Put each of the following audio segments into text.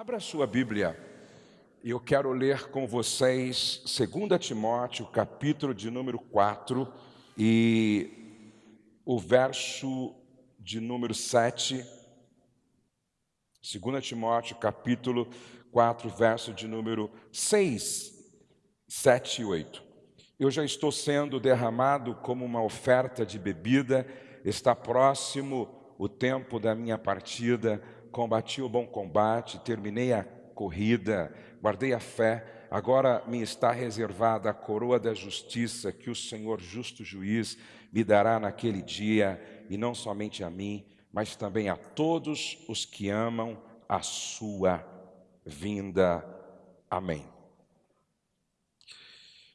Abra sua Bíblia. Eu quero ler com vocês 2 Timóteo, capítulo de número 4 e o verso de número 7. 2 Timóteo, capítulo 4, verso de número 6, 7 e 8. Eu já estou sendo derramado como uma oferta de bebida, está próximo o tempo da minha partida combati o bom combate, terminei a corrida, guardei a fé, agora me está reservada a coroa da justiça que o Senhor, justo juiz, me dará naquele dia, e não somente a mim, mas também a todos os que amam a sua vinda. Amém.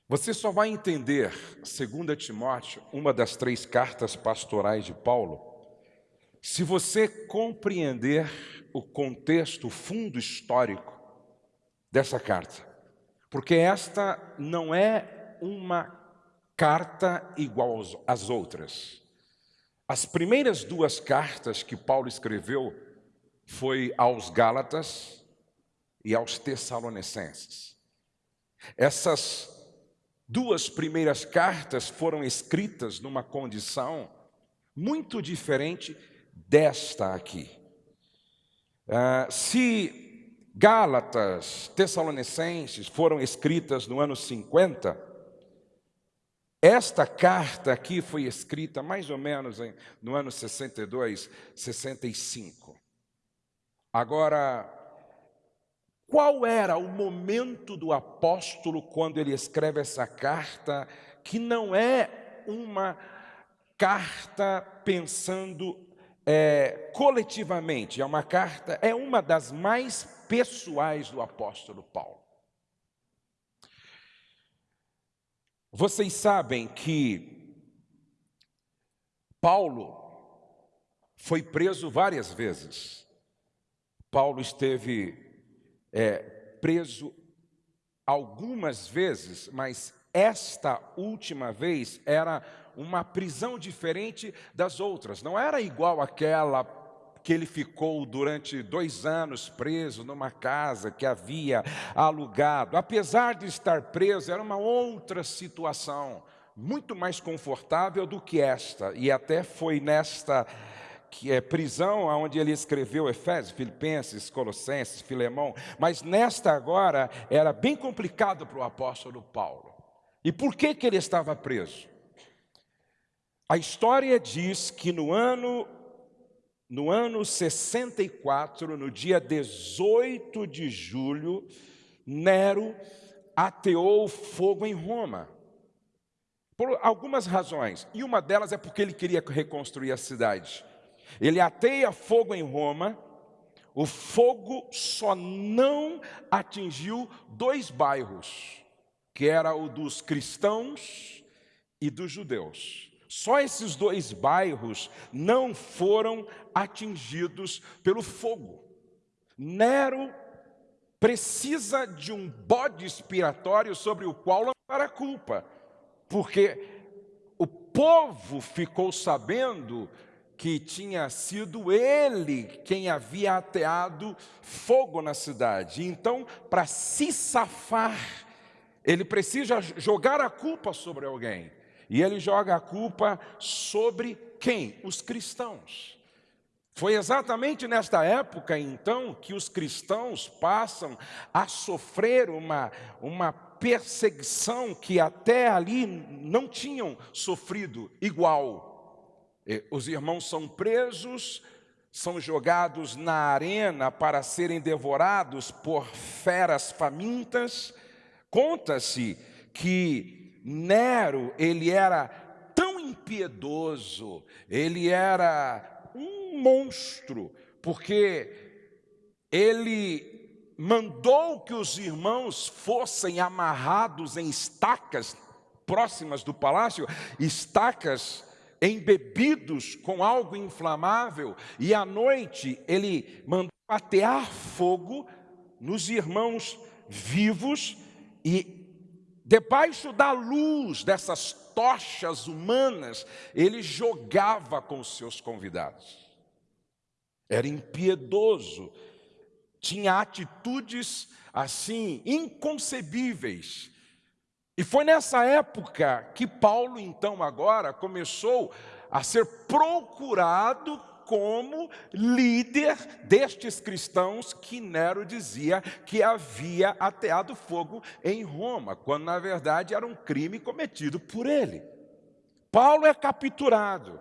Você só vai entender, segundo Timóteo, uma das três cartas pastorais de Paulo, se você compreender o contexto, o fundo histórico dessa carta, porque esta não é uma carta igual às outras. As primeiras duas cartas que Paulo escreveu foi aos Gálatas e aos Tessalonicenses. Essas duas primeiras cartas foram escritas numa condição muito diferente desta aqui. Uh, se Gálatas, Tessalonicenses foram escritas no ano 50, esta carta aqui foi escrita mais ou menos em, no ano 62, 65. Agora, qual era o momento do apóstolo quando ele escreve essa carta, que não é uma carta pensando é, coletivamente, é uma carta, é uma das mais pessoais do apóstolo Paulo. Vocês sabem que Paulo foi preso várias vezes. Paulo esteve é, preso algumas vezes, mas esta última vez era uma prisão diferente das outras. Não era igual àquela que ele ficou durante dois anos preso numa casa que havia alugado. Apesar de estar preso, era uma outra situação, muito mais confortável do que esta. E até foi nesta que é prisão onde ele escreveu Efésios, Filipenses, Colossenses, Filemão, mas nesta agora era bem complicado para o apóstolo Paulo. E por que, que ele estava preso? A história diz que no ano, no ano 64, no dia 18 de julho, Nero ateou fogo em Roma. Por algumas razões, e uma delas é porque ele queria reconstruir a cidade. Ele ateia fogo em Roma, o fogo só não atingiu dois bairros, que era o dos cristãos e dos judeus. Só esses dois bairros não foram atingidos pelo fogo. Nero precisa de um bode expiatório sobre o qual lançar a culpa, porque o povo ficou sabendo que tinha sido ele quem havia ateado fogo na cidade. Então, para se safar, ele precisa jogar a culpa sobre alguém. E ele joga a culpa sobre quem? Os cristãos. Foi exatamente nesta época, então, que os cristãos passam a sofrer uma, uma perseguição que até ali não tinham sofrido igual. Os irmãos são presos, são jogados na arena para serem devorados por feras famintas. Conta-se que Nero, ele era tão impiedoso, ele era um monstro, porque ele mandou que os irmãos fossem amarrados em estacas próximas do palácio, estacas embebidos com algo inflamável, e à noite ele mandou atear fogo nos irmãos vivos e Debaixo da luz dessas tochas humanas, ele jogava com os seus convidados. Era impiedoso. tinha atitudes assim inconcebíveis. E foi nessa época que Paulo, então, agora começou a ser procurado como líder destes cristãos que Nero dizia que havia ateado fogo em Roma, quando na verdade era um crime cometido por ele. Paulo é capturado.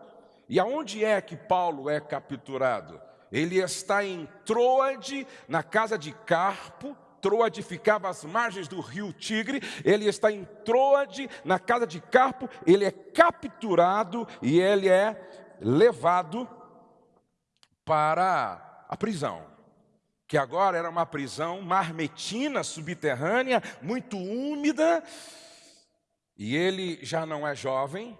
E aonde é que Paulo é capturado? Ele está em Troade, na casa de Carpo. Troade ficava às margens do rio Tigre. Ele está em Troade, na casa de Carpo. Ele é capturado e ele é levado para a prisão, que agora era uma prisão marmetina, subterrânea, muito úmida, e ele já não é jovem.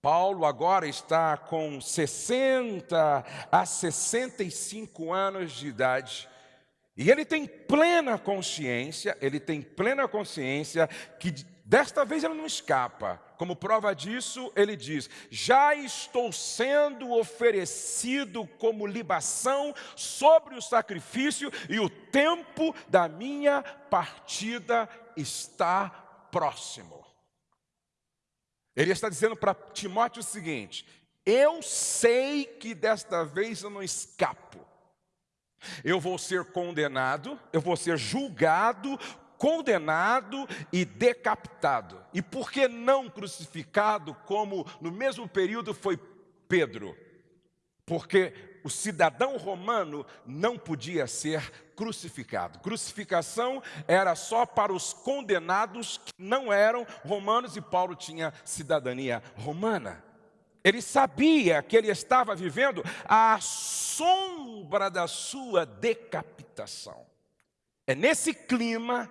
Paulo agora está com 60 a 65 anos de idade. E ele tem plena consciência, ele tem plena consciência que desta vez ele não escapa. Como prova disso, ele diz: Já estou sendo oferecido como libação sobre o sacrifício, e o tempo da minha partida está próximo. Ele está dizendo para Timóteo o seguinte: Eu sei que desta vez eu não escapo. Eu vou ser condenado, eu vou ser julgado condenado e decapitado. E por que não crucificado, como no mesmo período foi Pedro? Porque o cidadão romano não podia ser crucificado. Crucificação era só para os condenados que não eram romanos e Paulo tinha cidadania romana. Ele sabia que ele estava vivendo a sombra da sua decapitação. É nesse clima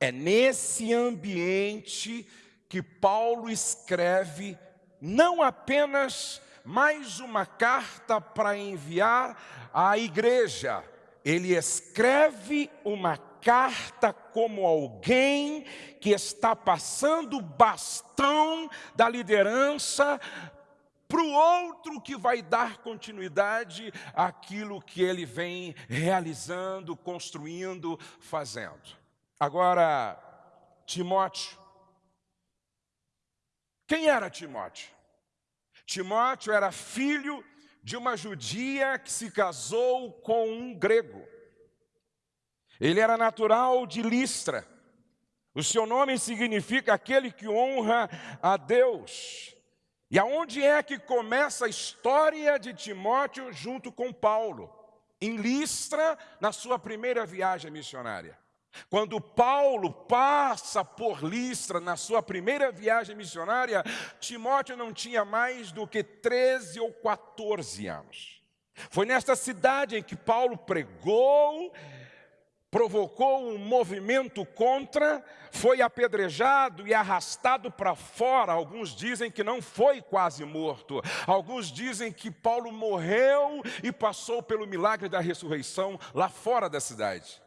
é nesse ambiente que Paulo escreve não apenas mais uma carta para enviar à igreja, ele escreve uma carta como alguém que está passando o bastão da liderança para o outro que vai dar continuidade àquilo que ele vem realizando, construindo, fazendo. Agora, Timóteo. Quem era Timóteo? Timóteo era filho de uma judia que se casou com um grego. Ele era natural de Listra. O seu nome significa aquele que honra a Deus. E aonde é que começa a história de Timóteo junto com Paulo? Em Listra, na sua primeira viagem missionária. Quando Paulo passa por Listra na sua primeira viagem missionária, Timóteo não tinha mais do que 13 ou 14 anos. Foi nesta cidade em que Paulo pregou, provocou um movimento contra, foi apedrejado e arrastado para fora. Alguns dizem que não foi quase morto, alguns dizem que Paulo morreu e passou pelo milagre da ressurreição lá fora da cidade.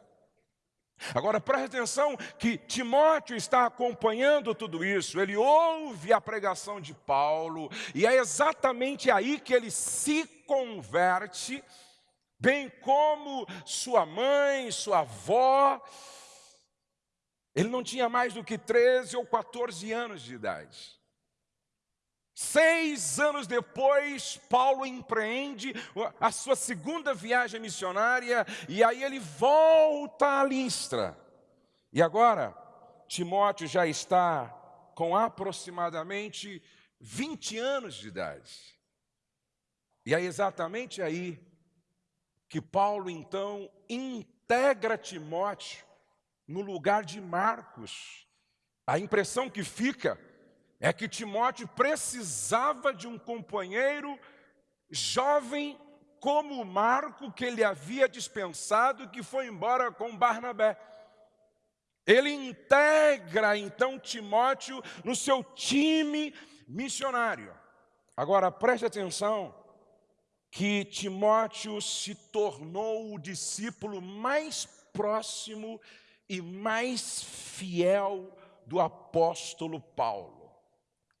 Agora preste atenção que Timóteo está acompanhando tudo isso, ele ouve a pregação de Paulo, e é exatamente aí que ele se converte, bem como sua mãe, sua avó. Ele não tinha mais do que 13 ou 14 anos de idade. Seis anos depois, Paulo empreende a sua segunda viagem missionária e aí ele volta a Listra. E agora, Timóteo já está com aproximadamente 20 anos de idade. E é exatamente aí que Paulo então integra Timóteo no lugar de Marcos. A impressão que fica é que Timóteo precisava de um companheiro jovem como Marco, que ele havia dispensado, que foi embora com Barnabé. Ele integra então Timóteo no seu time missionário. Agora preste atenção que Timóteo se tornou o discípulo mais próximo e mais fiel do apóstolo Paulo.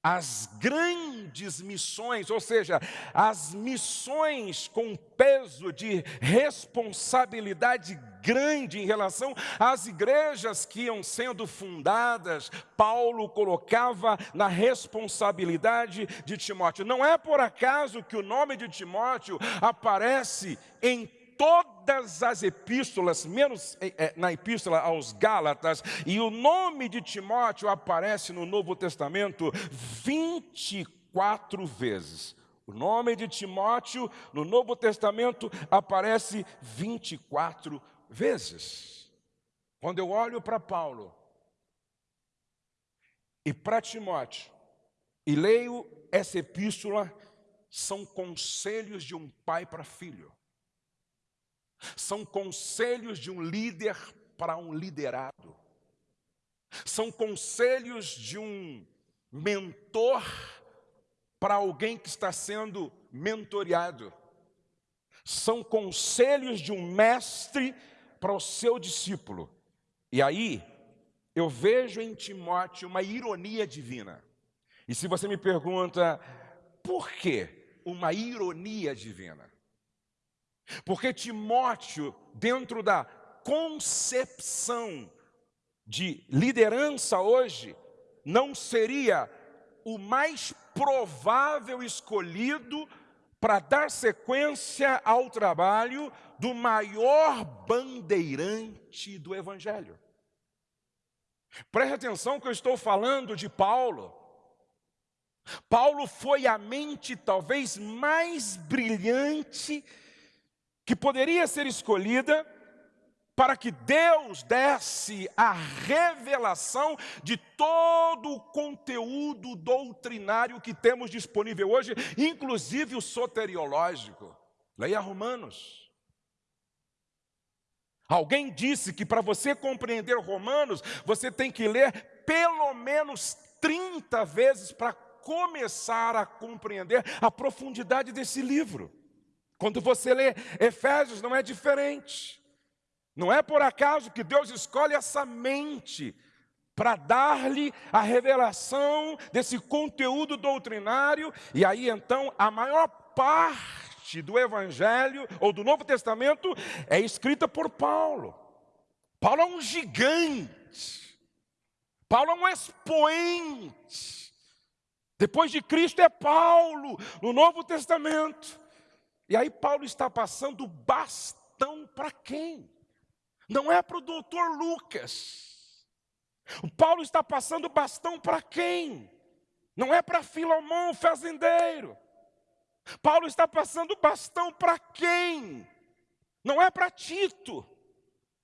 As grandes missões, ou seja, as missões com peso de responsabilidade grande em relação às igrejas que iam sendo fundadas, Paulo colocava na responsabilidade de Timóteo. Não é por acaso que o nome de Timóteo aparece em todas as epístolas, menos é, na epístola aos Gálatas, e o nome de Timóteo aparece no Novo Testamento 24 vezes. O nome de Timóteo no Novo Testamento aparece 24 vezes. Quando eu olho para Paulo e para Timóteo e leio essa epístola, são conselhos de um pai para filho. São conselhos de um líder para um liderado. São conselhos de um mentor para alguém que está sendo mentoreado. São conselhos de um mestre para o seu discípulo. E aí, eu vejo em Timóteo uma ironia divina. E se você me pergunta, por que uma ironia divina? Porque Timóteo, dentro da concepção de liderança hoje, não seria o mais provável escolhido para dar sequência ao trabalho do maior bandeirante do Evangelho. Preste atenção que eu estou falando de Paulo. Paulo foi a mente talvez mais brilhante que poderia ser escolhida para que Deus desse a revelação de todo o conteúdo doutrinário que temos disponível hoje, inclusive o soteriológico. Leia Romanos. Alguém disse que para você compreender Romanos, você tem que ler pelo menos 30 vezes para começar a compreender a profundidade desse livro. Quando você lê Efésios, não é diferente. Não é por acaso que Deus escolhe essa mente para dar-lhe a revelação desse conteúdo doutrinário, e aí então a maior parte do Evangelho ou do Novo Testamento é escrita por Paulo. Paulo é um gigante, Paulo é um expoente. Depois de Cristo é Paulo, no Novo Testamento. E aí Paulo está passando bastão para quem? Não é para o doutor Lucas. O Paulo está passando bastão para quem? Não é para Filomão, fazendeiro. Paulo está passando bastão para quem? Não é para Tito.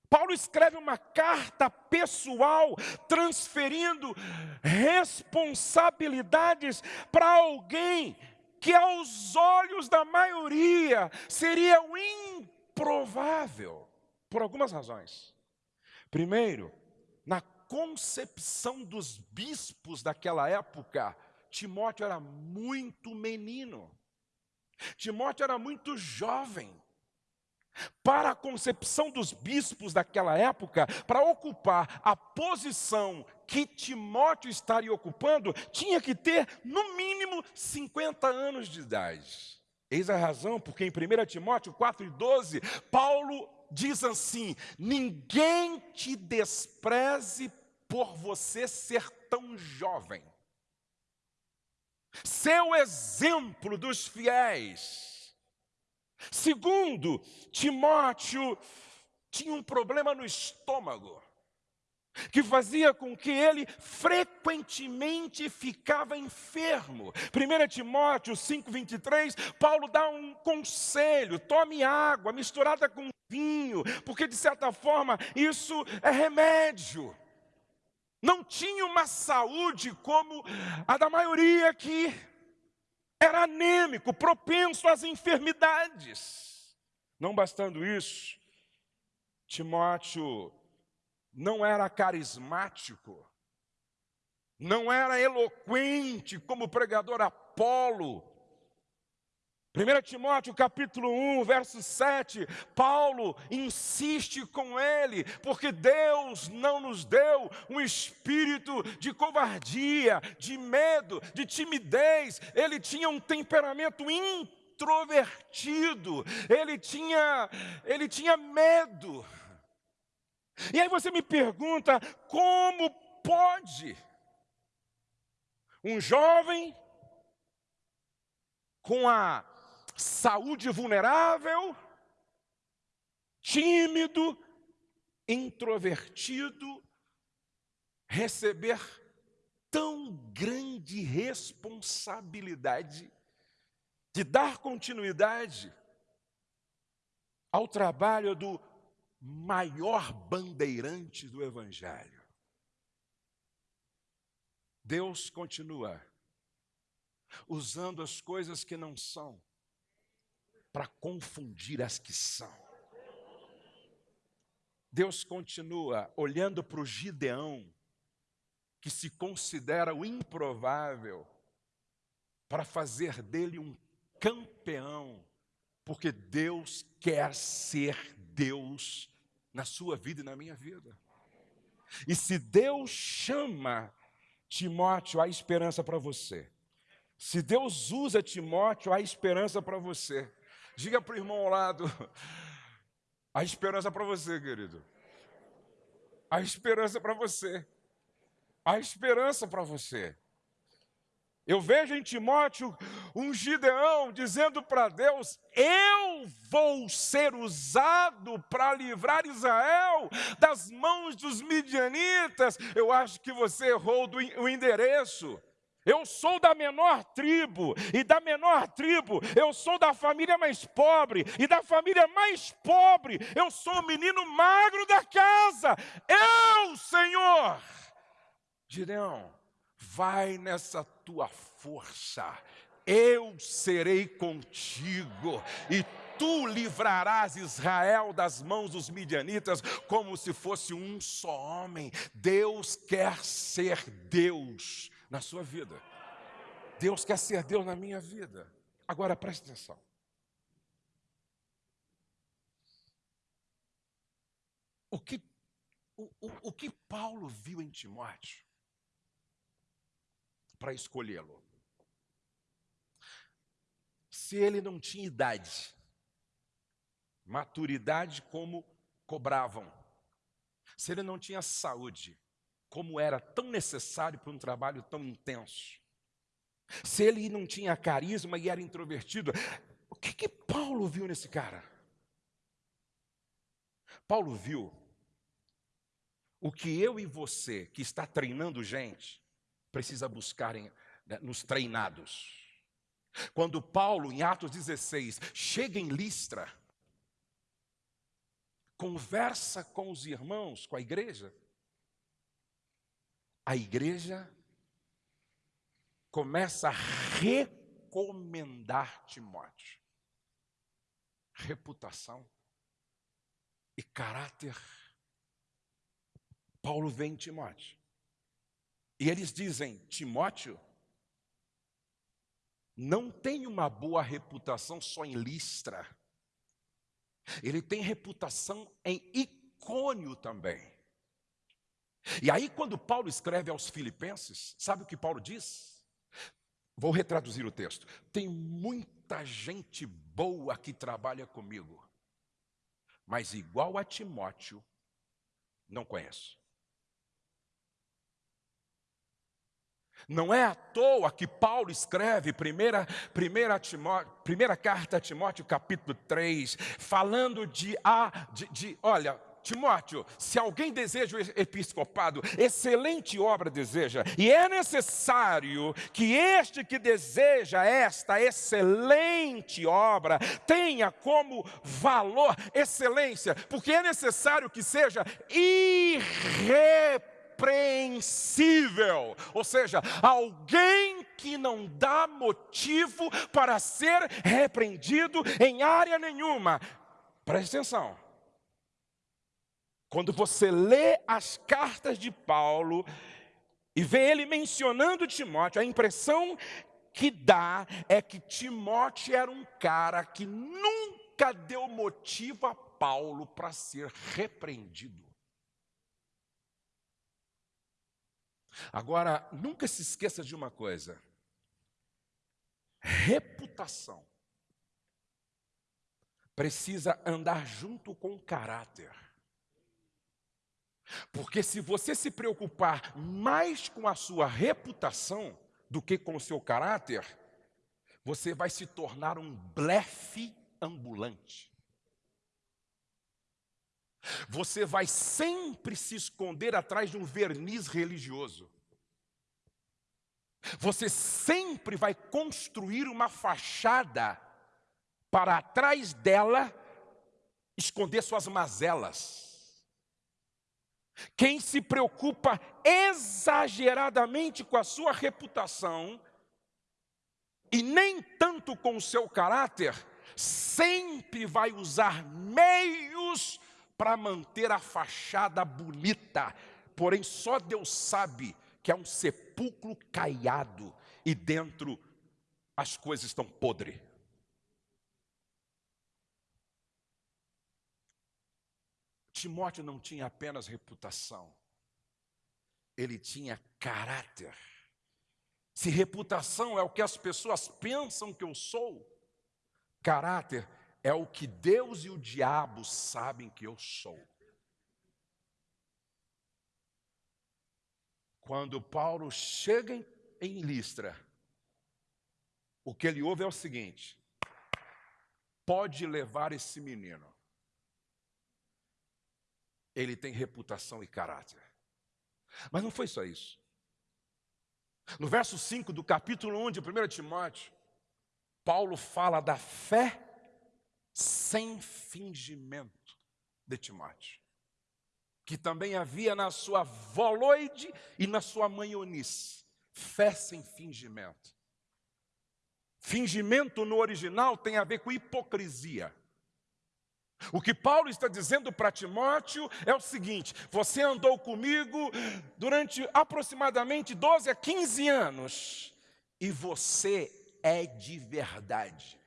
Paulo escreve uma carta pessoal, transferindo responsabilidades para alguém que aos olhos da maioria seria o improvável, por algumas razões. Primeiro, na concepção dos bispos daquela época, Timóteo era muito menino. Timóteo era muito jovem. Para a concepção dos bispos daquela época, para ocupar a posição que Timóteo estaria ocupando, tinha que ter no mínimo 50 anos de idade. Eis a razão porque em 1 Timóteo 4 e 12, Paulo diz assim: Ninguém te despreze por você ser tão jovem. Seu exemplo dos fiéis Segundo, Timóteo tinha um problema no estômago, que fazia com que ele frequentemente ficava enfermo. 1 Timóteo 5,23, Paulo dá um conselho: tome água misturada com vinho, porque de certa forma isso é remédio. Não tinha uma saúde como a da maioria aqui era anêmico, propenso às enfermidades. Não bastando isso, Timóteo não era carismático, não era eloquente como o pregador Apolo, 1 Timóteo capítulo 1, verso 7, Paulo insiste com ele, porque Deus não nos deu um espírito de covardia, de medo, de timidez, ele tinha um temperamento introvertido, ele tinha, ele tinha medo. E aí você me pergunta, como pode um jovem com a saúde vulnerável, tímido, introvertido, receber tão grande responsabilidade de dar continuidade ao trabalho do maior bandeirante do Evangelho. Deus continua usando as coisas que não são para confundir as que são. Deus continua olhando para o Gideão, que se considera o improvável, para fazer dele um campeão, porque Deus quer ser Deus na sua vida e na minha vida. E se Deus chama Timóteo, há esperança para você. Se Deus usa Timóteo, há esperança para você. Diga para o irmão ao lado: a esperança para você, querido. A esperança para você. A esperança para você. Eu vejo em Timóteo um Gideão dizendo para Deus: Eu vou ser usado para livrar Israel das mãos dos midianitas. Eu acho que você errou o endereço. Eu sou da menor tribo, e da menor tribo eu sou da família mais pobre, e da família mais pobre eu sou o menino magro da casa. Eu, Senhor. Gideão, vai nessa tua força, eu serei contigo, e tu livrarás Israel das mãos dos midianitas como se fosse um só homem. Deus quer ser Deus na sua vida. Deus quer ser Deus na minha vida. Agora preste atenção. O que, o, o, o que Paulo viu em Timóteo para escolhê-lo? Se ele não tinha idade, maturidade como cobravam, se ele não tinha saúde, como era tão necessário para um trabalho tão intenso. Se ele não tinha carisma e era introvertido, o que, que Paulo viu nesse cara? Paulo viu o que eu e você, que está treinando gente, precisa buscar em, né, nos treinados. Quando Paulo, em Atos 16, chega em Listra, conversa com os irmãos, com a igreja, a igreja começa a recomendar Timóteo. Reputação e caráter. Paulo vem em Timóteo. E eles dizem: Timóteo não tem uma boa reputação só em Listra. Ele tem reputação em Icônio também. E aí, quando Paulo escreve aos Filipenses, sabe o que Paulo diz? Vou retraduzir o texto. Tem muita gente boa que trabalha comigo, mas igual a Timóteo, não conheço. Não é à toa que Paulo escreve primeira, primeira, primeira carta a Timóteo, capítulo 3, falando de, a, de, de olha, Timóteo, se alguém deseja o episcopado, excelente obra deseja, e é necessário que este que deseja esta excelente obra tenha como valor excelência, porque é necessário que seja irrepreensível, ou seja, alguém que não dá motivo para ser repreendido em área nenhuma. Preste atenção. Quando você lê as cartas de Paulo e vê ele mencionando Timóteo, a impressão que dá é que Timóteo era um cara que nunca deu motivo a Paulo para ser repreendido. Agora, nunca se esqueça de uma coisa: reputação precisa andar junto com caráter. Porque se você se preocupar mais com a sua reputação do que com o seu caráter, você vai se tornar um blefe ambulante. Você vai sempre se esconder atrás de um verniz religioso. Você sempre vai construir uma fachada para atrás dela esconder suas mazelas. Quem se preocupa exageradamente com a sua reputação e nem tanto com o seu caráter, sempre vai usar meios para manter a fachada bonita. Porém, só Deus sabe que é um sepulcro caiado e dentro as coisas estão podres. Timóteo não tinha apenas reputação, ele tinha caráter. Se reputação é o que as pessoas pensam que eu sou, caráter é o que Deus e o diabo sabem que eu sou. Quando Paulo chega em, em Listra, o que ele ouve é o seguinte: pode levar esse menino ele tem reputação e caráter. Mas não foi só isso. No verso 5 do capítulo 1 de 1 Timóteo, Paulo fala da fé sem fingimento de Timóteo, que também havia na sua voloide e na sua manhonice, fé sem fingimento. Fingimento no original tem a ver com hipocrisia. O que Paulo está dizendo para Timóteo é o seguinte: você andou comigo durante aproximadamente 12 a 15 anos, e você é de verdade.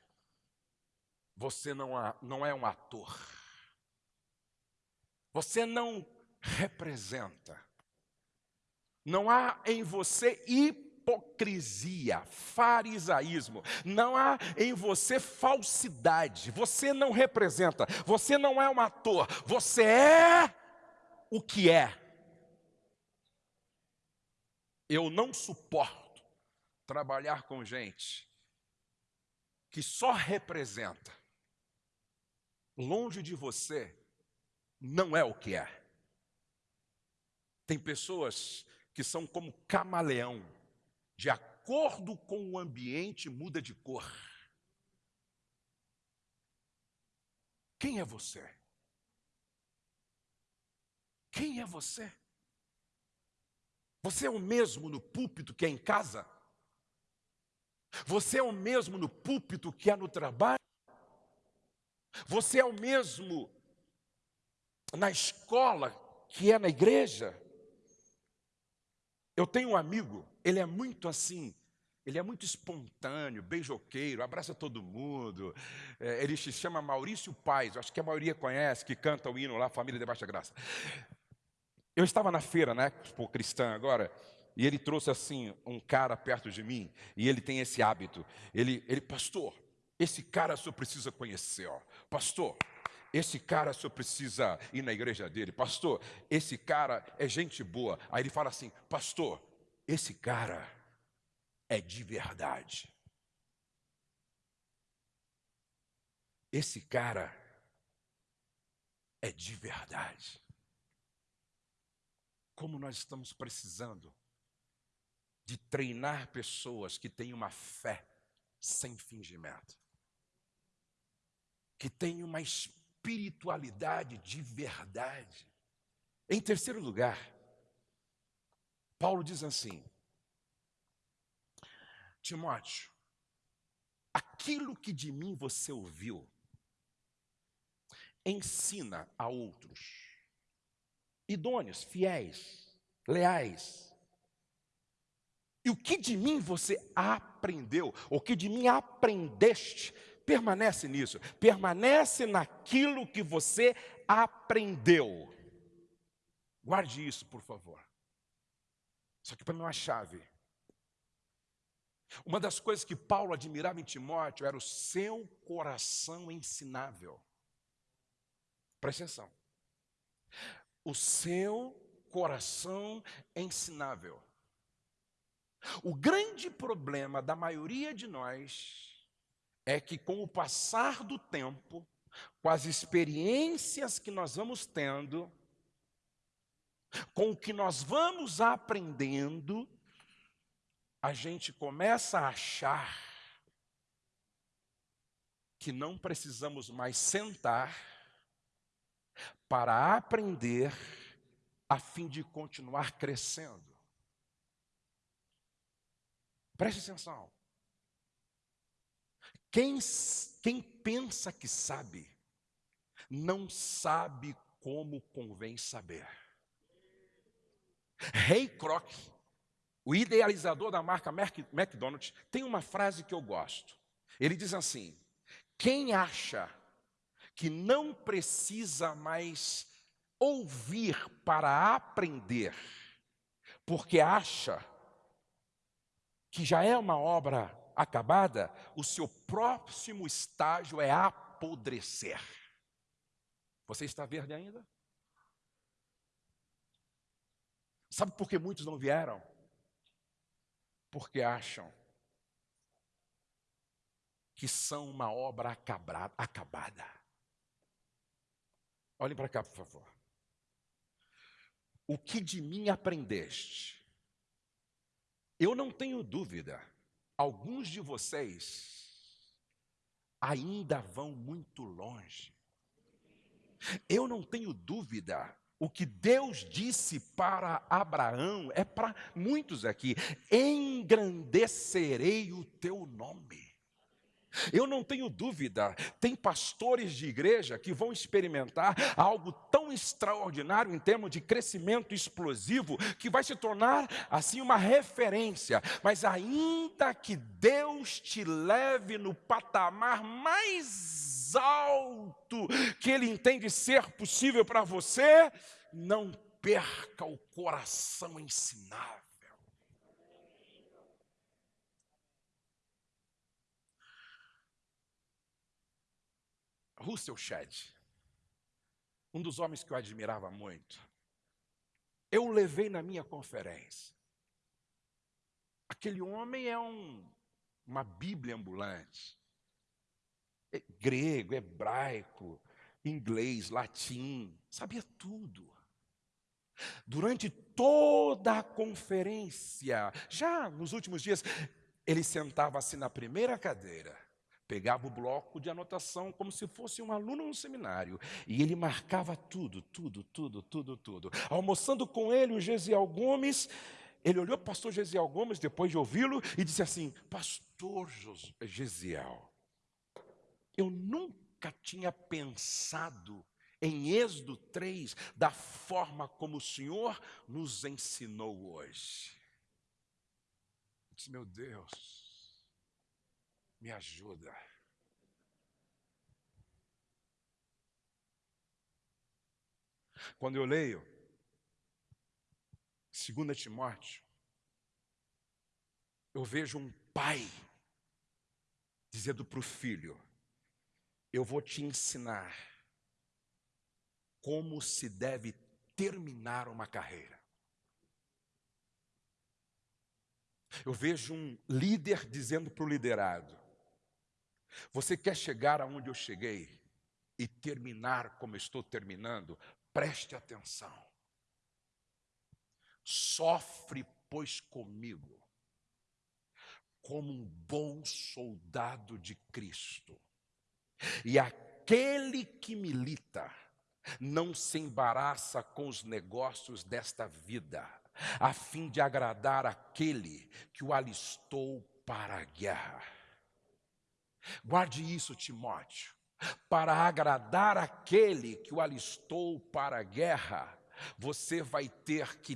Você não, não é um ator. Você não representa. Não há em você hipocrisia hipocrisia, farisaísmo, não há em você falsidade, você não representa, você não é um ator, você é o que é. Eu não suporto trabalhar com gente que só representa, longe de você, não é o que é. Tem pessoas que são como camaleão, de acordo com o ambiente, muda de cor. Quem é você? Quem é você? Você é o mesmo no púlpito que é em casa? Você é o mesmo no púlpito que é no trabalho? Você é o mesmo na escola que é na igreja? Eu tenho um amigo ele é muito assim, ele é muito espontâneo, beijoqueiro, abraça todo mundo. É, ele se chama Maurício Paz, acho que a maioria conhece, que canta o hino lá, Família de Baixa Graça. Eu estava na feira, né, por cristã agora, e ele trouxe assim um cara perto de mim, e ele tem esse hábito. Ele, ele pastor, esse cara só precisa conhecer, ó. Pastor, esse cara só precisa ir na igreja dele. Pastor, esse cara é gente boa. Aí ele fala assim, pastor, esse cara é de verdade. Esse cara é de verdade. Como nós estamos precisando de treinar pessoas que têm uma fé sem fingimento, que têm uma espiritualidade de verdade. Em terceiro lugar, Paulo diz assim: Timóteo, aquilo que de mim você ouviu, ensina a outros, idôneos, fiéis, leais, E o que de mim você aprendeu, o que de mim aprendeste, permanece nisso, permanece naquilo que você aprendeu. Guarde isso, por favor. Isso aqui para mim é uma chave. Uma das coisas que Paulo admirava em Timóteo era o seu coração ensinável. Presta atenção. O seu coração ensinável. O grande problema da maioria de nós é que, com o passar do tempo, com as experiências que nós vamos tendo, com o que nós vamos aprendendo, a gente começa a achar que não precisamos mais sentar para aprender a fim de continuar crescendo. Preste atenção. Quem, quem pensa que sabe, não sabe como convém saber. Ray Kroc, o idealizador da marca McDonald's, tem uma frase que eu gosto. Ele diz assim: quem acha que não precisa mais ouvir para aprender, porque acha que já é uma obra acabada, o seu próximo estágio é apodrecer. Você está verde ainda? Sabe por que muitos não vieram? Porque acham que são uma obra acabada. Olhem para cá, por favor. O que de mim aprendeste? Eu não tenho dúvida, alguns de vocês ainda vão muito longe. Eu não tenho dúvida, o que Deus disse para Abraão é para muitos aqui: engrandecerei o teu nome. Eu não tenho dúvida, tem pastores de igreja que vão experimentar algo tão extraordinário em termos de crescimento explosivo que vai se tornar assim uma referência. Mas ainda que Deus te leve no patamar mais alto que Ele entende ser possível para você, não perca o coração ensinável. Russell Shedd, um dos homens que eu admirava muito, eu o levei na minha conferência. Aquele homem é um, uma Bíblia ambulante. É grego, hebraico, inglês, latim, sabia tudo. Durante toda a conferência, já nos últimos dias, ele sentava-se na primeira cadeira pegava o bloco de anotação como se fosse um aluno no seminário e ele marcava tudo, tudo, tudo, tudo, tudo. Almoçando com ele, o Gesiel Gomes, ele olhou para o pastor Gesiel Gomes depois de ouvi-lo e disse assim: Pastor Gesiel, eu nunca tinha pensado em Êxodo 3 da forma como o Senhor nos ensinou hoje. Eu disse, meu Deus, me ajuda. Quando eu leio 2 Timóteo, eu vejo um pai dizendo para o filho: Eu vou te ensinar como se deve terminar uma carreira. Eu vejo um líder dizendo para o liderado: você quer chegar aonde eu cheguei e terminar como estou terminando? Preste atenção. Sofre, pois, comigo, como um bom soldado de Cristo. E aquele que milita não se embaraça com os negócios desta vida, a fim de agradar aquele que o alistou para a guerra. Guarde isso, Timóteo. Para agradar aquele que o alistou para a guerra, você vai ter que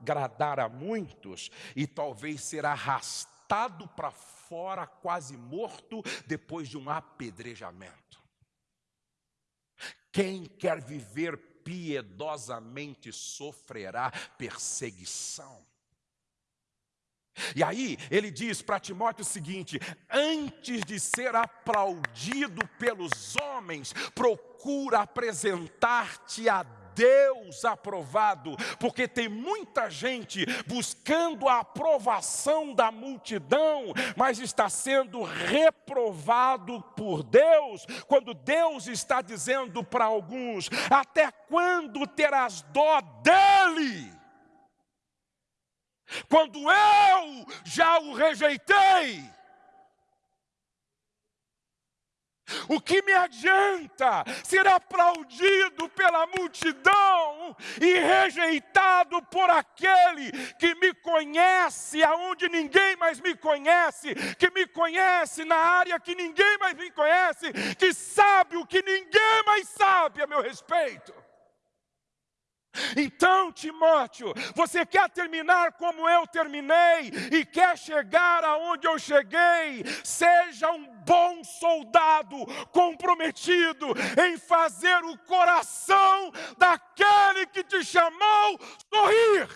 agradar a muitos e talvez ser arrastado para fora, quase morto, depois de um apedrejamento. Quem quer viver piedosamente sofrerá perseguição. E aí ele diz para Timóteo o seguinte: antes de ser aplaudido pelos homens, procura apresentar-te a Deus aprovado, porque tem muita gente buscando a aprovação da multidão, mas está sendo reprovado por Deus, quando Deus está dizendo para alguns: até quando terás dó dele? Quando eu já o rejeitei. O que me adianta ser aplaudido pela multidão e rejeitado por aquele que me conhece aonde ninguém mais me conhece, que me conhece na área que ninguém mais me conhece, que sabe o que ninguém mais sabe a meu respeito? Então, Timóteo, você quer terminar como eu terminei e quer chegar aonde eu cheguei? Seja um bom soldado comprometido em fazer o coração daquele que te chamou sorrir.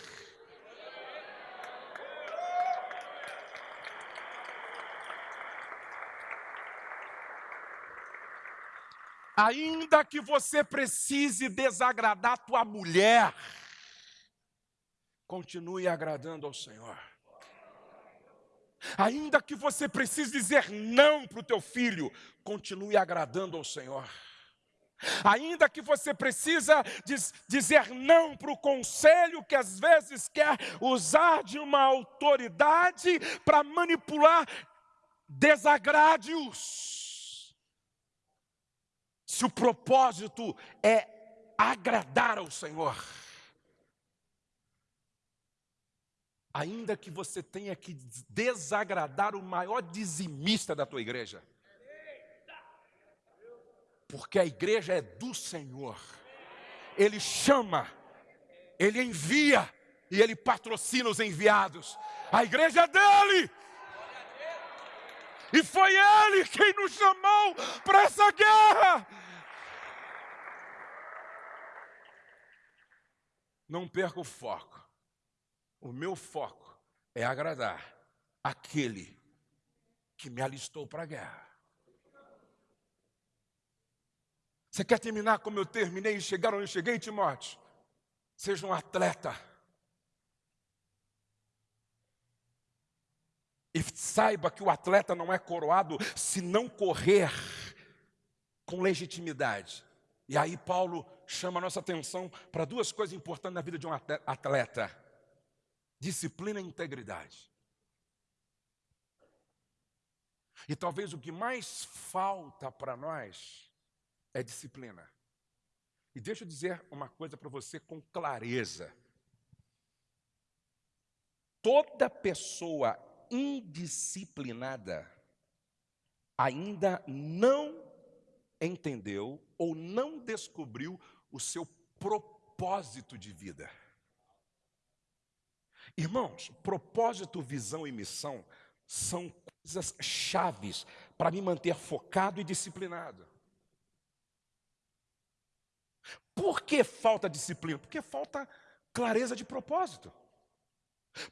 Ainda que você precise desagradar tua mulher, continue agradando ao Senhor. Ainda que você precise dizer não para o teu filho, continue agradando ao Senhor. Ainda que você precisa diz, dizer não para o conselho que às vezes quer usar de uma autoridade para manipular, desagrade-os. Se o propósito é agradar ao Senhor, ainda que você tenha que desagradar o maior dizimista da tua igreja, porque a igreja é do Senhor, Ele chama, Ele envia e Ele patrocina os enviados, a igreja é dele. E foi Ele quem nos chamou para essa guerra. Não perca o foco. O meu foco é agradar aquele que me alistou para a guerra. Você quer terminar como eu terminei e chegar onde eu cheguei, Timóteo? Seja um atleta. E saiba que o atleta não é coroado se não correr com legitimidade. E aí Paulo chama a nossa atenção para duas coisas importantes na vida de um atleta: disciplina e integridade. E talvez o que mais falta para nós é disciplina. E deixa eu dizer uma coisa para você com clareza. Toda pessoa indisciplinada ainda não entendeu ou não descobriu o seu propósito de vida. Irmãos, propósito, visão e missão são coisas chaves para me manter focado e disciplinado. Por que falta disciplina? Porque falta clareza de propósito.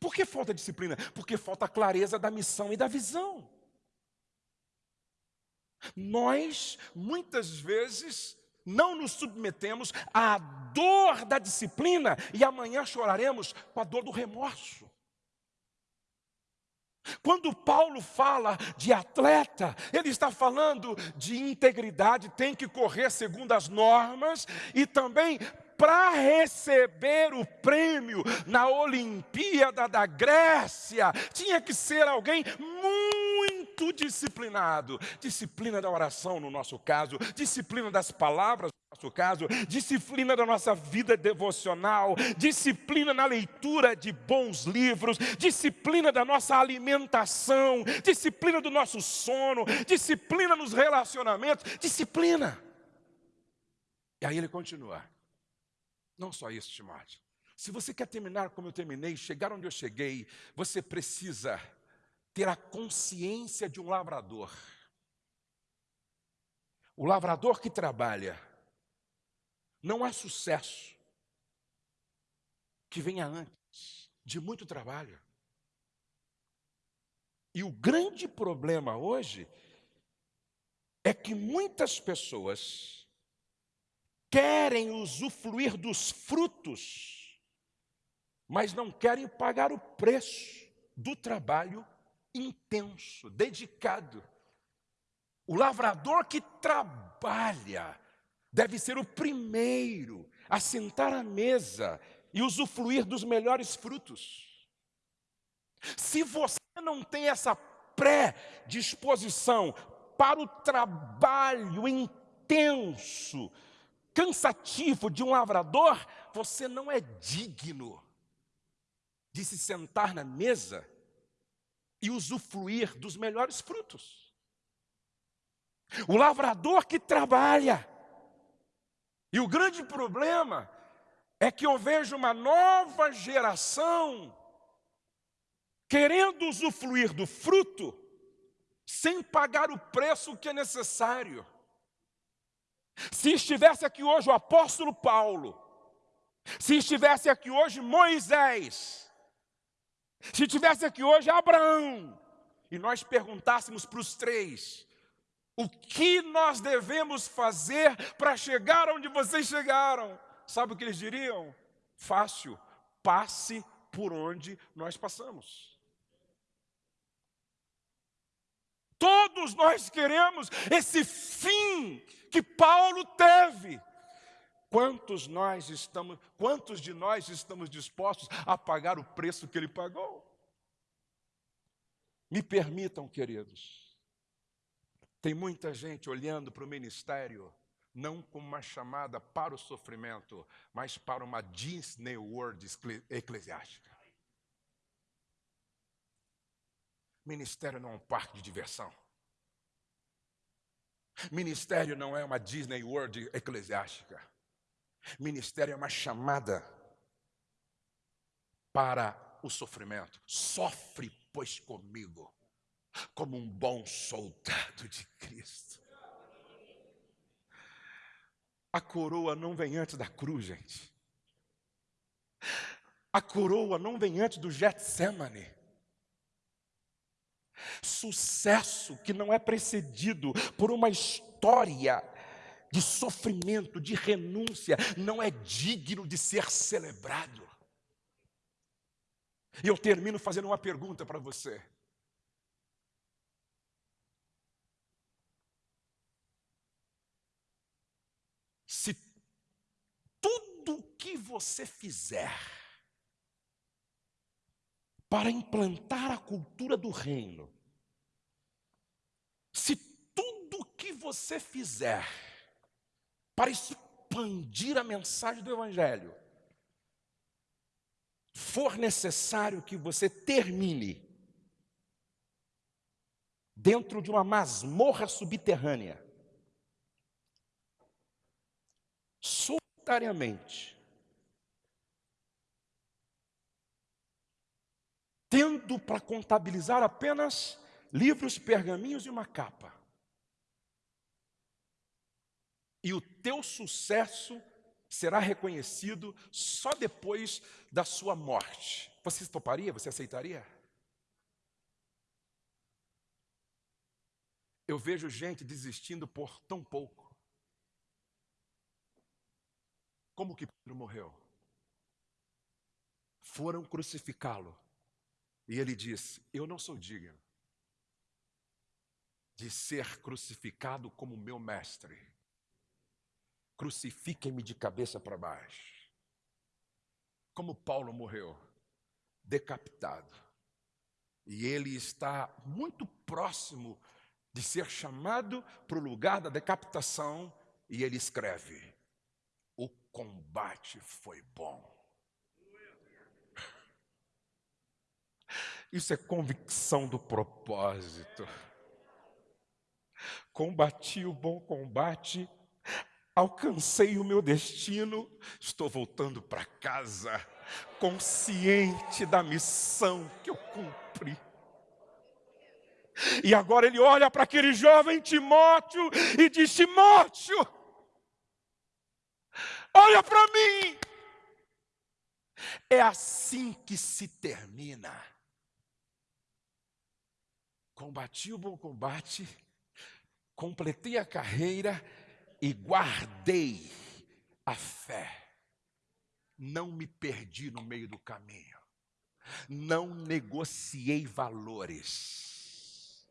Por que falta disciplina? Porque falta clareza da missão e da visão. Nós, muitas vezes, não nos submetemos à dor da disciplina e amanhã choraremos com a dor do remorso. Quando Paulo fala de atleta, ele está falando de integridade, tem que correr segundo as normas e também para receber o prêmio na Olimpíada da Grécia, tinha que ser alguém muito disciplinado. Disciplina da oração, no nosso caso, disciplina das palavras, no nosso caso, disciplina da nossa vida devocional, disciplina na leitura de bons livros, disciplina da nossa alimentação, disciplina do nosso sono, disciplina nos relacionamentos, disciplina. E aí ele continua. Não só isso, Timóteo. Se você quer terminar como eu terminei, chegar onde eu cheguei, você precisa ter a consciência de um lavrador. O lavrador que trabalha não há sucesso que venha antes de muito trabalho. E o grande problema hoje é que muitas pessoas querem usufruir dos frutos, mas não querem pagar o preço do trabalho intenso, dedicado. O lavrador que trabalha deve ser o primeiro a sentar à mesa e usufruir dos melhores frutos. Se você não tem essa pré-disposição para o trabalho intenso, cansativo de um lavrador, você não é digno de se sentar na mesa e usufruir dos melhores frutos. O lavrador que trabalha, e o grande problema é que eu vejo uma nova geração querendo usufruir do fruto sem pagar o preço que é necessário. Se estivesse aqui hoje o apóstolo Paulo, se estivesse aqui hoje Moisés, se estivesse aqui hoje Abraão, e nós perguntássemos para os três, o que nós devemos fazer para chegar onde vocês chegaram? Sabe o que eles diriam? Fácil, passe por onde nós passamos. Todos nós queremos esse fim que Paulo teve. Quantos nós estamos, quantos de nós estamos dispostos a pagar o preço que ele pagou? Me permitam, queridos. Tem muita gente olhando para o ministério não como uma chamada para o sofrimento, mas para uma Disney World eclesiástica. Ministério não é um parque de diversão. Ministério não é uma Disney World eclesiástica. Ministério é uma chamada para o sofrimento. Sofre, pois, comigo, como um bom soldado de Cristo. A coroa não vem antes da cruz, gente. A coroa não vem antes do Getsemane. Sucesso que não é precedido por uma história de sofrimento, de renúncia, não é digno de ser celebrado. E eu termino fazendo uma pergunta para você. Se tudo que você fizer para implantar a cultura do reino, se tudo que você fizer para expandir a mensagem do Evangelho, for necessário que você termine dentro de uma masmorra subterrânea, solitariamente, tendo para contabilizar apenas livros, pergaminhos e uma capa. E o teu sucesso será reconhecido só depois da sua morte. Você toparia? Você aceitaria? Eu vejo gente desistindo por tão pouco. Como que Pedro morreu? Foram crucificá-lo. E ele disse: Eu não sou digno de ser crucificado como meu mestre. Crucifiquem-me de cabeça para baixo. Como Paulo morreu, decapitado. E ele está muito próximo de ser chamado para o lugar da decapitação, e ele escreve: o combate foi bom. Isso é convicção do propósito. Combati o bom combate, alcancei o meu destino, estou voltando para casa, consciente da missão que eu cumpri. E agora ele olha para aquele jovem Timóteo e diz: Timóteo, olha para mim. É assim que se termina. Combati o bom combate, completei a carreira e guardei a fé. Não me perdi no meio do caminho. Não negociei valores.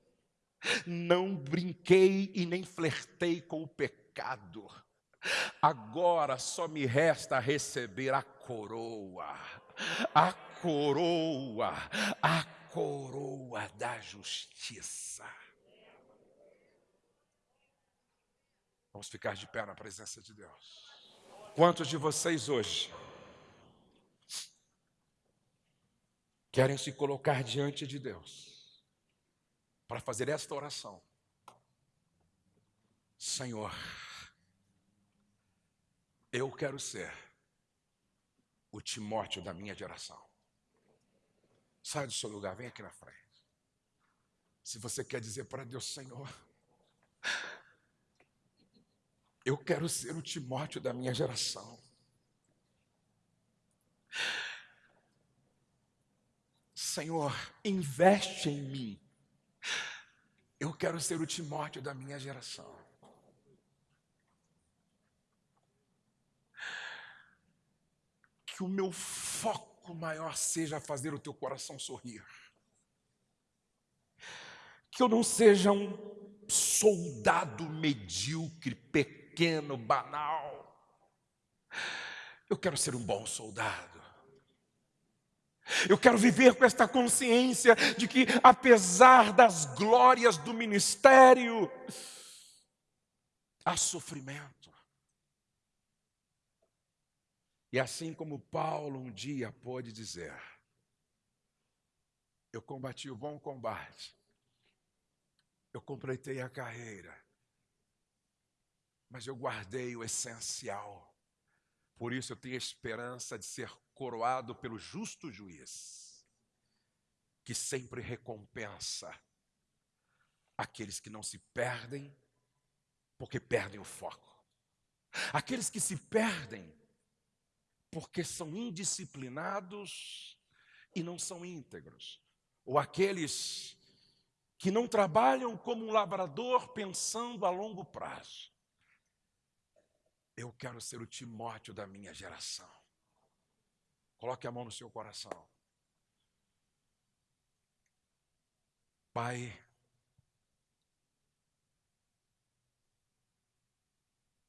Não brinquei e nem flertei com o pecado. Agora só me resta receber a coroa, a coroa, a coroa da justiça. Vamos ficar de pé na presença de Deus. Quantos de vocês hoje querem se colocar diante de Deus para fazer esta oração? Senhor, eu quero ser o Timóteo da minha geração. Sai do seu lugar, vem aqui na frente. Se você quer dizer para Deus, Senhor, eu quero ser o Timóteo da minha geração. Senhor, investe em mim. Eu quero ser o Timóteo da minha geração. Que o meu foco maior seja fazer o teu coração sorrir. Que eu não seja um soldado medíocre, pequeno, banal. Eu quero ser um bom soldado. Eu quero viver com esta consciência de que, apesar das glórias do ministério, há sofrimento. E assim como Paulo um dia pôde dizer: Eu combati o bom combate, eu completei a carreira, mas eu guardei o essencial. Por isso eu tenho esperança de ser coroado pelo justo juiz, que sempre recompensa aqueles que não se perdem, porque perdem o foco. Aqueles que se perdem, porque são indisciplinados e não são íntegros. Ou aqueles que não trabalham como um lavrador pensando a longo prazo. Eu quero ser o Timóteo da minha geração. Coloque a mão no seu coração. Pai,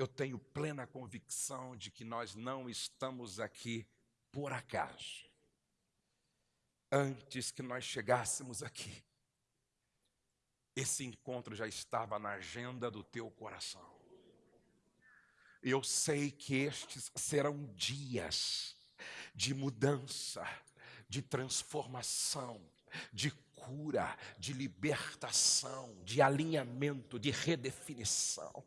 eu tenho plena convicção de que nós não estamos aqui por acaso. Antes que nós chegássemos aqui, esse encontro já estava na agenda do teu coração. Eu sei que estes serão dias de mudança, de transformação, de cura, de libertação, de alinhamento, de redefinição.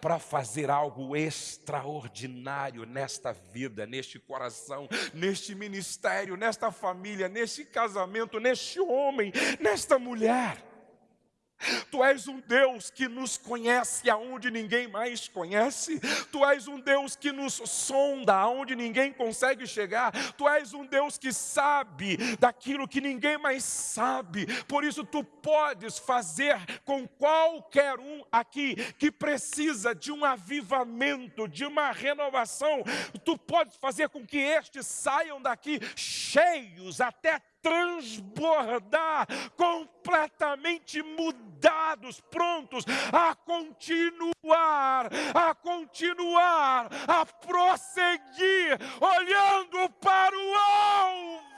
para fazer algo extraordinário nesta vida, neste coração, neste ministério, nesta família, neste casamento, neste homem, nesta mulher. Tu és um Deus que nos conhece aonde ninguém mais conhece. Tu és um Deus que nos sonda aonde ninguém consegue chegar. Tu és um Deus que sabe daquilo que ninguém mais sabe. Por isso tu podes fazer com qualquer um aqui que precisa de um avivamento, de uma renovação. Tu podes fazer com que estes saiam daqui cheios até transbordar, completamente mudados, prontos a continuar, a continuar, a prosseguir, olhando para o alvo.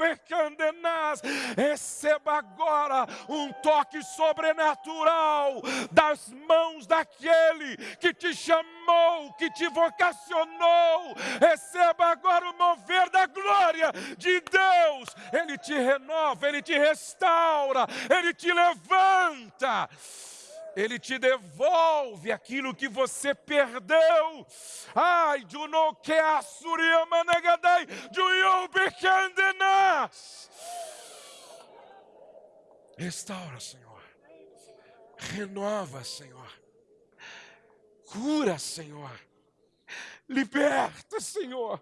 Becandenas. Receba agora um toque sobrenatural das mãos daquele que te chamou, que te vocacionou. Receba agora o mover da glória de Deus. Ele te renova, ele te restaura, ele te levanta. Ele te devolve aquilo que você perdeu. Ai, de no que a suriamanagadai, de Restaura, Senhor. Renova, Senhor. Cura, Senhor. Liberta, Senhor.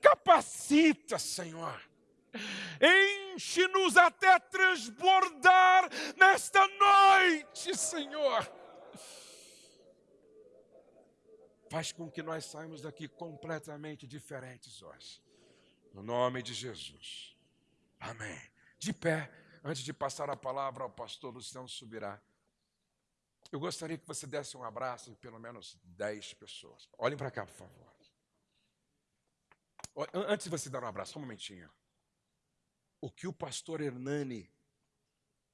Capacita, Senhor. Enche-nos até transbordar nesta noite, Senhor. Faz com que nós saímos daqui completamente diferentes hoje. No nome de Jesus. Amém. De pé, antes de passar a palavra ao pastor Luciano Subirá, eu gostaria que você desse um abraço em pelo menos 10 pessoas. Olhem para cá, por favor. Antes de você dar um abraço, só um momentinho. O que o pastor Hernani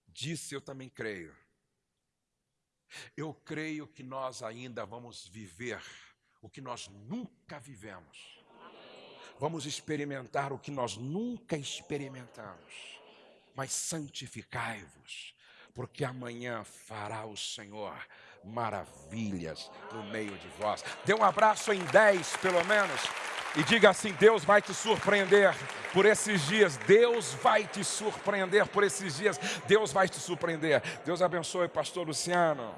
disse, eu também creio. Eu creio que nós ainda vamos viver o que nós nunca vivemos. Vamos experimentar o que nós nunca experimentamos. Mas santificai-vos, porque amanhã fará o Senhor maravilhas no meio de vós. Dê um abraço em dez, pelo menos. E diga assim: Deus vai te surpreender por esses dias. Deus vai te surpreender por esses dias. Deus vai te surpreender. Deus abençoe, Pastor Luciano.